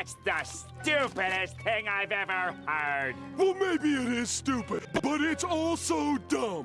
That's the stupidest thing I've ever heard. Well, maybe it is stupid, but it's also dumb.